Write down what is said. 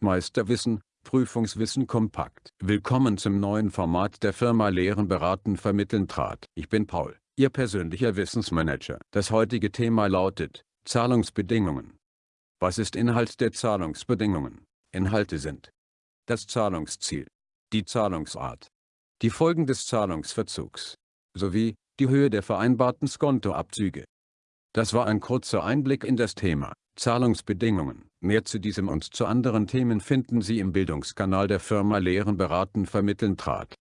Meisterwissen, Prüfungswissen kompakt. Willkommen zum neuen Format der Firma Lehren beraten vermitteln trat. Ich bin Paul, Ihr persönlicher Wissensmanager. Das heutige Thema lautet, Zahlungsbedingungen. Was ist Inhalt der Zahlungsbedingungen? Inhalte sind das Zahlungsziel, die Zahlungsart, die Folgen des Zahlungsverzugs, sowie die Höhe der vereinbarten Skontoabzüge. Das war ein kurzer Einblick in das Thema Zahlungsbedingungen. Mehr zu diesem und zu anderen Themen finden Sie im Bildungskanal der Firma Lehren beraten vermitteln trat.